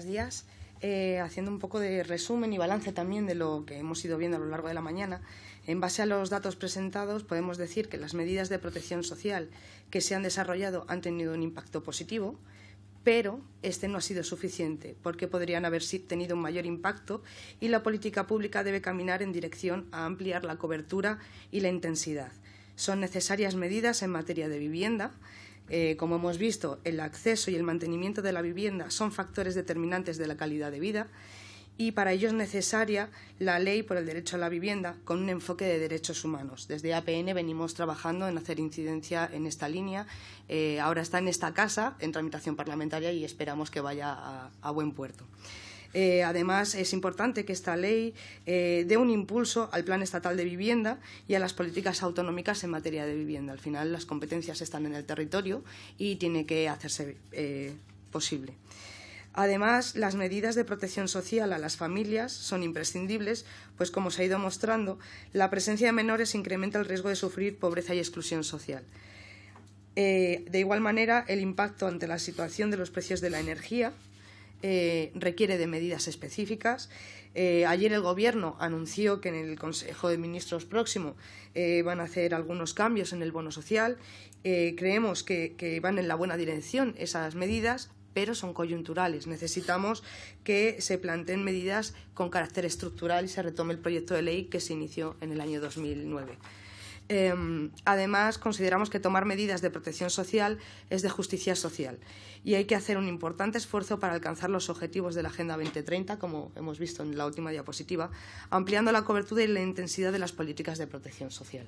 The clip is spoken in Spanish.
buenos días. Eh, haciendo un poco de resumen y balance también de lo que hemos ido viendo a lo largo de la mañana, en base a los datos presentados podemos decir que las medidas de protección social que se han desarrollado han tenido un impacto positivo, pero este no ha sido suficiente porque podrían haber tenido un mayor impacto y la política pública debe caminar en dirección a ampliar la cobertura y la intensidad. Son necesarias medidas en materia de vivienda, eh, como hemos visto, el acceso y el mantenimiento de la vivienda son factores determinantes de la calidad de vida y para ello es necesaria la ley por el derecho a la vivienda con un enfoque de derechos humanos. Desde APN venimos trabajando en hacer incidencia en esta línea. Eh, ahora está en esta casa, en tramitación parlamentaria, y esperamos que vaya a buen puerto. Eh, además, es importante que esta ley eh, dé un impulso al Plan Estatal de Vivienda y a las políticas autonómicas en materia de vivienda. Al final, las competencias están en el territorio y tiene que hacerse eh, posible. Además, las medidas de protección social a las familias son imprescindibles, pues como se ha ido mostrando, la presencia de menores incrementa el riesgo de sufrir pobreza y exclusión social. de igual manera, el impacto ante la situación de los precios de la energía eh, requiere de medidas específicas. Eh, ayer el Gobierno anunció que en el Consejo de Ministros próximo eh, van a hacer algunos cambios en el bono social. creemos que, que van en la buena dirección esas medidas, pero son coyunturales. Necesitamos que se planteen medidas con carácter estructural y se retome el proyecto de ley que se inició en el año 2009. Em, además, consideramos que tomar medidas de protección social es de justicia social y hay que hacer un importante esfuerzo para alcanzar los objetivos de la Agenda 2030, como hemos visto en la última diapositiva, ampliando la cobertura y la intensidad de las políticas de protección social.